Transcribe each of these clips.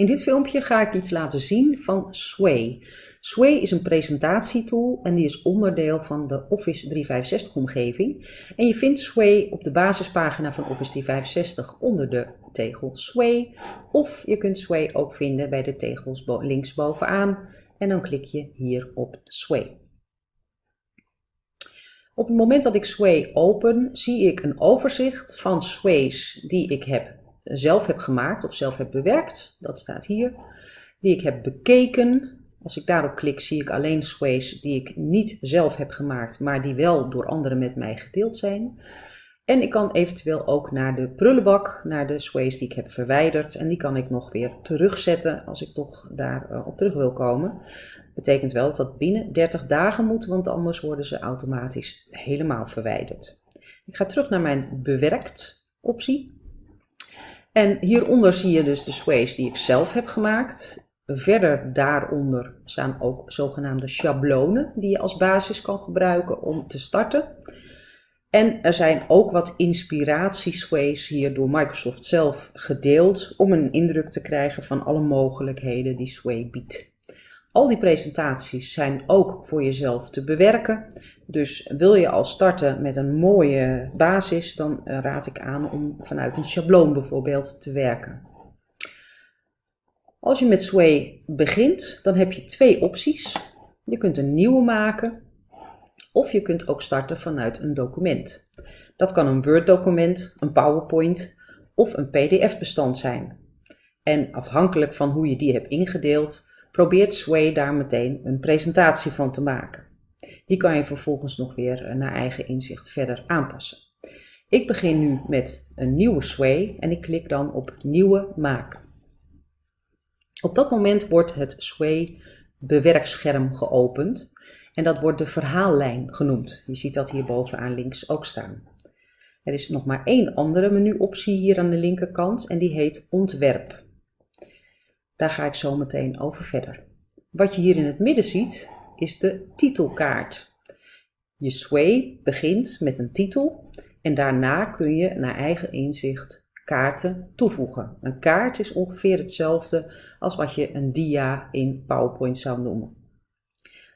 In dit filmpje ga ik iets laten zien van Sway. Sway is een presentatietool en die is onderdeel van de Office 365 omgeving. En je vindt Sway op de basispagina van Office 365 onder de tegel Sway. Of je kunt Sway ook vinden bij de tegels links bovenaan en dan klik je hier op Sway. Op het moment dat ik Sway open, zie ik een overzicht van sways die ik heb zelf heb gemaakt of zelf heb bewerkt, dat staat hier, die ik heb bekeken. Als ik daarop klik zie ik alleen sways die ik niet zelf heb gemaakt, maar die wel door anderen met mij gedeeld zijn. En ik kan eventueel ook naar de prullenbak, naar de sways die ik heb verwijderd. En die kan ik nog weer terugzetten als ik toch daarop uh, op terug wil komen. Betekent wel dat dat binnen 30 dagen moet, want anders worden ze automatisch helemaal verwijderd. Ik ga terug naar mijn bewerkt optie. En hieronder zie je dus de sways die ik zelf heb gemaakt. Verder daaronder staan ook zogenaamde schablonen die je als basis kan gebruiken om te starten. En er zijn ook wat inspiratiesways hier door Microsoft zelf gedeeld om een indruk te krijgen van alle mogelijkheden die Sway biedt. Al die presentaties zijn ook voor jezelf te bewerken. Dus wil je al starten met een mooie basis, dan eh, raad ik aan om vanuit een schabloon bijvoorbeeld te werken. Als je met Sway begint, dan heb je twee opties. Je kunt een nieuwe maken of je kunt ook starten vanuit een document. Dat kan een Word-document, een PowerPoint of een PDF-bestand zijn. En afhankelijk van hoe je die hebt ingedeeld, probeert Sway daar meteen een presentatie van te maken. Die kan je vervolgens nog weer eh, naar eigen inzicht verder aanpassen. Ik begin nu met een nieuwe Sway en ik klik dan op Nieuwe maken. Op dat moment wordt het Sway bewerkscherm geopend en dat wordt de verhaallijn genoemd. Je ziet dat hier bovenaan links ook staan. Er is nog maar één andere menuoptie hier aan de linkerkant en die heet Ontwerp. Daar ga ik zo meteen over verder. Wat je hier in het midden ziet, is de titelkaart. Je sway begint met een titel en daarna kun je naar eigen inzicht kaarten toevoegen. Een kaart is ongeveer hetzelfde als wat je een dia in PowerPoint zou noemen.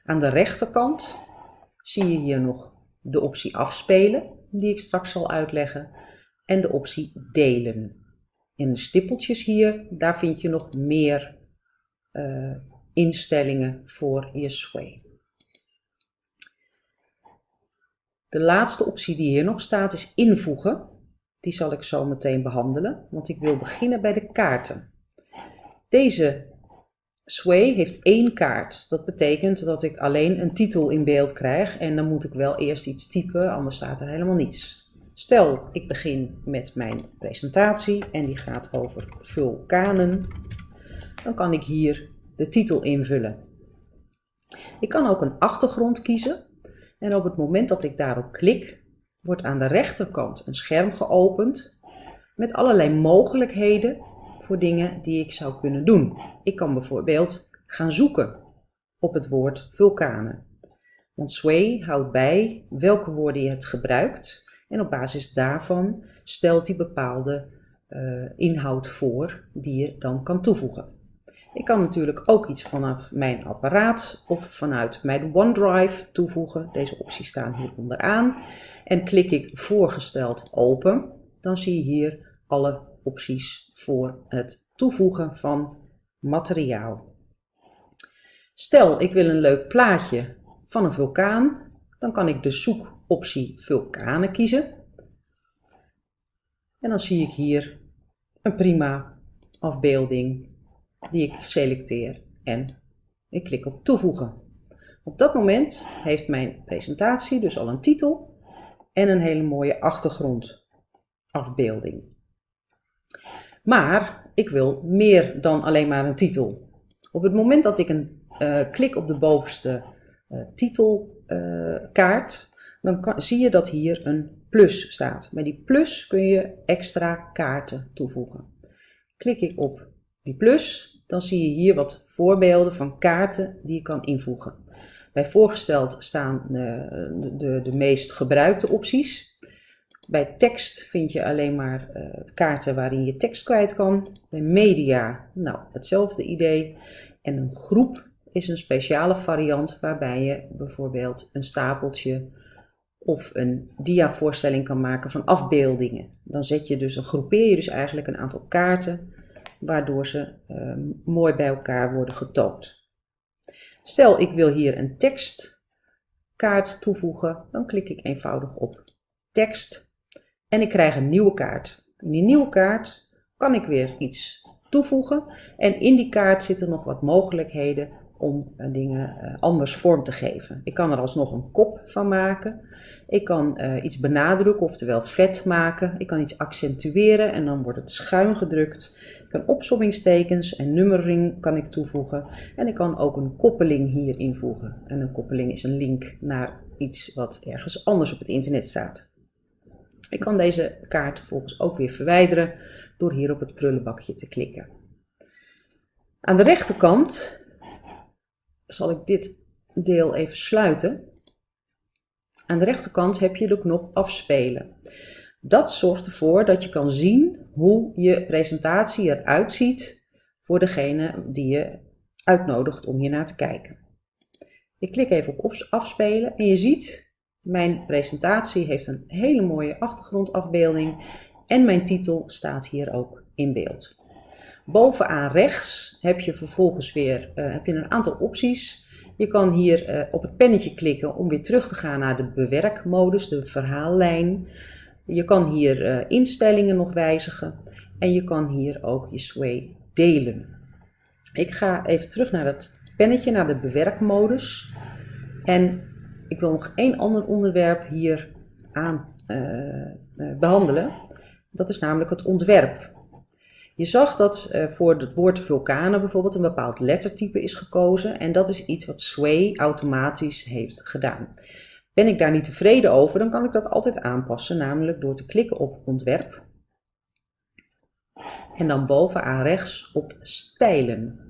Aan de rechterkant zie je hier nog de optie afspelen, die ik straks zal uitleggen, en de optie delen. In de stippeltjes hier, daar vind je nog meer uh, instellingen voor je sway. De laatste optie die hier nog staat is invoegen. Die zal ik zo meteen behandelen, want ik wil beginnen bij de kaarten. Deze Sway heeft één kaart. Dat betekent dat ik alleen een titel in beeld krijg en dan moet ik wel eerst iets typen, anders staat er helemaal niets. Stel, ik begin met mijn presentatie en die gaat over vulkanen. Dan kan ik hier de titel invullen. Ik kan ook een achtergrond kiezen en op het moment dat ik daarop klik, wordt aan de rechterkant een scherm geopend met allerlei mogelijkheden voor dingen die ik zou kunnen doen. Ik kan bijvoorbeeld gaan zoeken op het woord vulkanen. Want Sway houdt bij welke woorden je hebt gebruikt en op basis daarvan stelt hij bepaalde uh, inhoud voor die je dan kan toevoegen. Ik kan natuurlijk ook iets vanaf mijn apparaat of vanuit mijn OneDrive toevoegen. Deze opties staan hier onderaan. En klik ik voorgesteld open, dan zie je hier alle opties voor het toevoegen van materiaal. Stel, ik wil een leuk plaatje van een vulkaan, dan kan ik de zoek optie vulkanen kiezen. En dan zie ik hier een prima afbeelding die ik selecteer en ik klik op toevoegen. Op dat moment heeft mijn presentatie dus al een titel en een hele mooie achtergrondafbeelding. Maar ik wil meer dan alleen maar een titel. Op het moment dat ik een uh, klik op de bovenste uh, titelkaart, dan zie je dat hier een plus staat. Met die plus kun je extra kaarten toevoegen. Klik ik op die plus, dan zie je hier wat voorbeelden van kaarten die je kan invoegen. Bij voorgesteld staan de, de, de meest gebruikte opties. Bij tekst vind je alleen maar uh, kaarten waarin je tekst kwijt kan. Bij media, nou, hetzelfde idee. En een groep is een speciale variant waarbij je bijvoorbeeld een stapeltje of een diavoorstelling kan maken van afbeeldingen. Dan zet je dus, groepeer je dus eigenlijk een aantal kaarten, waardoor ze uh, mooi bij elkaar worden getoond. Stel ik wil hier een tekstkaart toevoegen, dan klik ik eenvoudig op tekst en ik krijg een nieuwe kaart. In die nieuwe kaart kan ik weer iets toevoegen en in die kaart zitten nog wat mogelijkheden om eh, dingen eh, anders vorm te geven. Ik kan er alsnog een kop van maken. Ik kan uh, iets benadrukken, oftewel vet maken. Ik kan iets accentueren en dan wordt het schuin gedrukt. Ik kan opsommingstekens en nummering kan ik toevoegen. En ik kan ook een koppeling hier invoegen. En een koppeling is een link naar iets wat ergens anders op het internet staat. Ik kan deze kaart vervolgens ook weer verwijderen door hier op het prullenbakje te klikken. Aan de rechterkant zal ik dit deel even sluiten. Aan de rechterkant heb je de knop afspelen. Dat zorgt ervoor dat je kan zien hoe je presentatie eruit ziet voor degene die je uitnodigt om hier naar te kijken. Ik klik even op afspelen en je ziet mijn presentatie heeft een hele mooie achtergrondafbeelding en mijn titel staat hier ook in beeld. Bovenaan rechts heb je vervolgens weer uh, heb je een aantal opties. Je kan hier uh, op het pennetje klikken om weer terug te gaan naar de bewerkmodus, de verhaallijn. Je kan hier uh, instellingen nog wijzigen en je kan hier ook je sway delen. Ik ga even terug naar het pennetje, naar de bewerkmodus. En ik wil nog één ander onderwerp hier aan behandelen. Dat is namelijk het ontwerp. Je zag dat uh, voor het woord vulkanen bijvoorbeeld een bepaald lettertype is gekozen en dat is iets wat Sway automatisch heeft gedaan. Ben ik daar niet tevreden over, dan kan ik dat altijd aanpassen, namelijk door te klikken op ontwerp en dan bovenaan rechts op stijlen.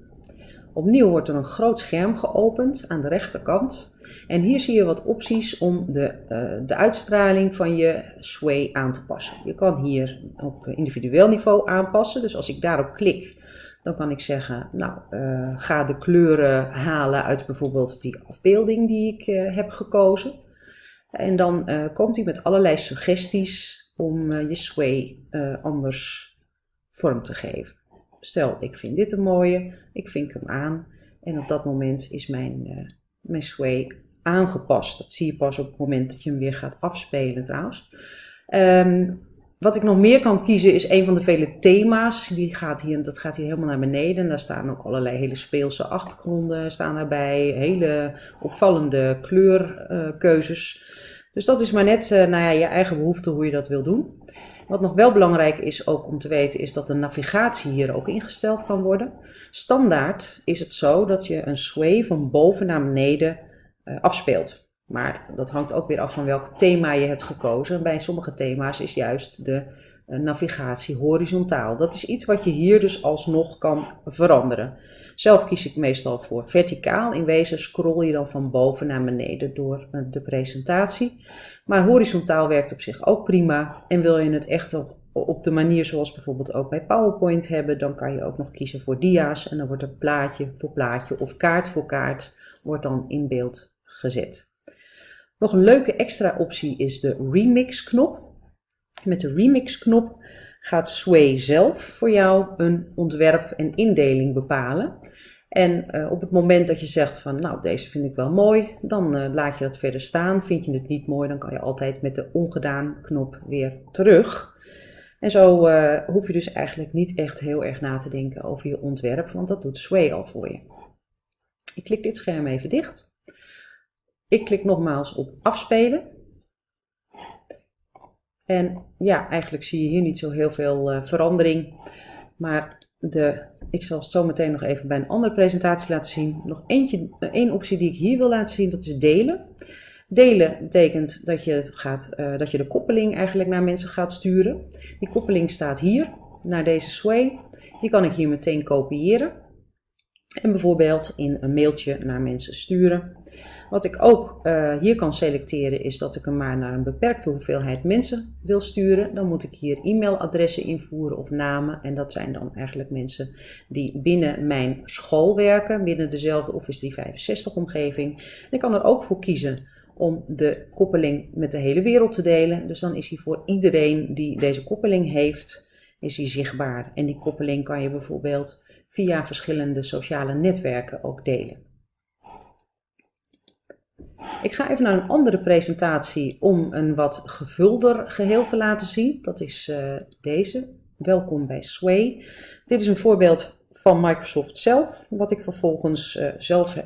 Opnieuw wordt er een groot scherm geopend aan de rechterkant en hier zie je wat opties om de, uh, de uitstraling van je sway aan te passen. Je kan hier op individueel niveau aanpassen. Dus als ik daarop klik, dan kan ik zeggen, nou, uh, ga de kleuren halen uit bijvoorbeeld die afbeelding die ik uh, heb gekozen. En dan komt hij met allerlei suggesties om je sway anders vorm te geven. Stel, ik vind dit een mooie, ik vink hem aan en op dat moment is mijn, mijn sway aangepast. Dat zie je pas op het moment dat je hem weer gaat afspelen trouwens. Um, wat ik nog meer kan kiezen is een van de vele thema's. Die gaat hier, dat gaat hier helemaal naar beneden. Daar staan ook allerlei hele speelse achtergronden staan daarbij. Hele opvallende kleurkeuzes. Uh, dus dat is maar net uh, nou ja, je eigen behoefte hoe je dat wil doen. Wat nog wel belangrijk is ook om te weten, is dat de navigatie hier ook ingesteld kan worden. Standaard is het zo dat je een sway van boven naar beneden uh, afspeelt. Maar dat hangt ook weer af van welk thema je hebt gekozen. Bij sommige thema's is juist de uh, navigatie horizontaal. Dat is iets wat je hier dus alsnog kan veranderen. Zelf kies ik meestal voor verticaal. In wezen scroll je dan van boven naar beneden door uh, de presentatie. Maar horizontaal werkt op zich ook prima. En wil je het echt op, op de manier zoals bijvoorbeeld ook bij PowerPoint hebben, dan kan je ook nog kiezen voor dia's. En dan wordt er plaatje voor plaatje of kaart voor kaart wordt dan in beeld gezet. Nog een leuke extra optie is de remix knop. Met de remix knop gaat Sway zelf voor jou een ontwerp en indeling bepalen. En uh, op het moment dat je zegt van nou deze vind ik wel mooi, dan uh, laat je dat verder staan. Vind je het niet mooi, dan kan je altijd met de ongedaan knop weer terug. En zo uh, hoef je dus eigenlijk niet echt heel erg na te denken over je ontwerp, want dat doet Sway al voor je. Ik klik dit scherm even dicht. Ik klik nogmaals op afspelen. En ja, eigenlijk zie je hier niet zo heel veel uh, verandering. Maar de, ik zal het zo meteen nog even bij een andere presentatie laten zien. Nog eentje, uh, één optie die ik hier wil laten zien, dat is delen. Delen betekent dat je, gaat, uh, dat je de koppeling eigenlijk naar mensen gaat sturen. Die koppeling staat hier, naar deze sway. Die kan ik hier meteen kopiëren. En bijvoorbeeld in een mailtje naar mensen sturen. Wat ik ook uh, hier kan selecteren is dat ik hem maar naar een beperkte hoeveelheid mensen wil sturen. Dan moet ik hier e-mailadressen invoeren of namen. En dat zijn dan eigenlijk mensen die binnen mijn school werken, binnen dezelfde Office 365 omgeving. En ik kan er ook voor kiezen om de koppeling met de hele wereld te delen. Dus dan is hij voor iedereen die deze koppeling heeft, is hij zichtbaar. En die koppeling kan je bijvoorbeeld via verschillende sociale netwerken ook delen. Ik ga even naar een andere presentatie om een wat gevulder geheel te laten zien. Dat is uh, deze. Welkom bij Sway. Dit is een voorbeeld van Microsoft zelf, wat ik vervolgens uh, zelf uh,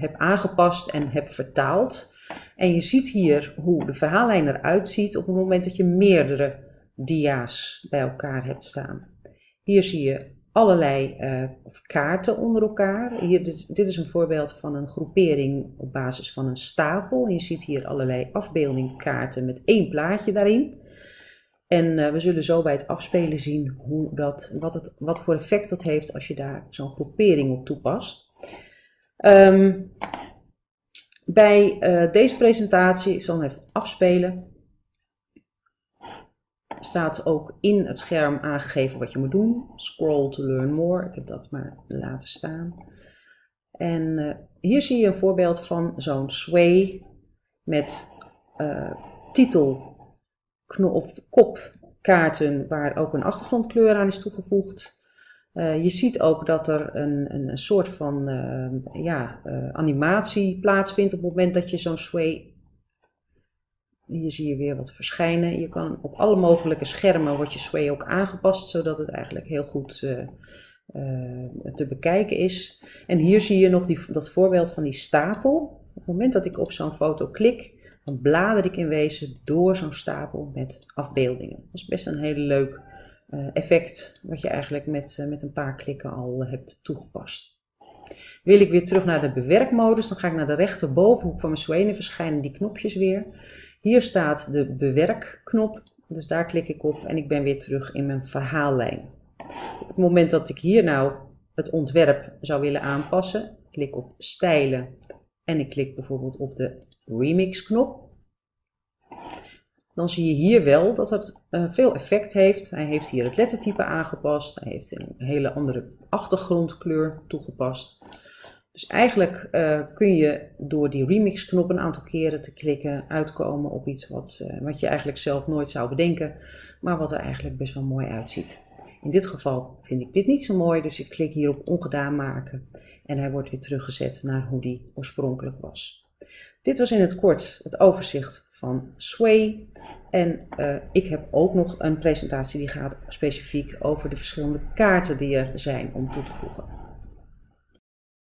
heb aangepast en heb vertaald. En je ziet hier hoe de verhaallijn eruit ziet op het moment dat je meerdere dia's bij elkaar hebt staan. Hier zie je allerlei uh, kaarten onder elkaar. Hier, dit, dit, is een voorbeeld van een groepering op basis van een stapel. Je ziet hier allerlei afbeeldingkaarten met één plaatje daarin. En uh, we zullen zo bij het afspelen zien hoe dat, wat, het, wat voor effect dat heeft als je daar zo'n groepering op toepast. Um, bij uh, deze presentatie, zal hem even afspelen, staat ook in het scherm aangegeven wat je moet doen. Scroll to learn more. Ik heb dat maar laten staan. En uh, hier zie je een voorbeeld van zo'n sway met uh, titel of kopkaarten waar ook een achtergrondkleur aan is toegevoegd. Uh, je ziet ook dat er een, een soort van ja, animatie plaatsvindt op het moment dat je zo'n sway hier zie je weer wat verschijnen. Je kan op alle mogelijke schermen wordt je sway ook aangepast, zodat het eigenlijk heel goed uh, uh, te bekijken is. En hier zie je nog die, dat voorbeeld van die stapel. Op het moment dat ik op zo'n foto klik, dan blader ik in wezen door zo'n stapel met afbeeldingen. Dat is best een heel leuk uh, effect, wat je eigenlijk met, met een paar klikken al hebt toegepast. Wil ik weer terug naar de bewerkmodus, dan ga ik naar de rechterbovenhoek van mijn sway en verschijnen die knopjes weer. Hier staat de bewerkknop, dus daar klik ik op en ik ben weer terug in mijn verhaallijn. Op het moment dat ik hier nou het ontwerp zou willen aanpassen, klik op stijlen en ik klik bijvoorbeeld op de remix knop. Dan zie je hier wel dat het uh, veel effect heeft. Hij heeft hier het lettertype aangepast. Hij heeft een hele andere achtergrondkleur toegepast. Dus eigenlijk uh, kun je door die remix knop een aantal keren te klikken uitkomen op iets wat, uh, wat je eigenlijk zelf nooit zou bedenken, maar wat er eigenlijk best wel mooi uitziet. In dit geval vind ik dit niet zo mooi, dus ik klik hier op ongedaan maken en hij wordt weer teruggezet naar hoe die oorspronkelijk was. Dit was in het kort het overzicht van Sway. En uh, ik heb ook nog een presentatie die gaat specifiek over de verschillende kaarten die er zijn om toe te voegen.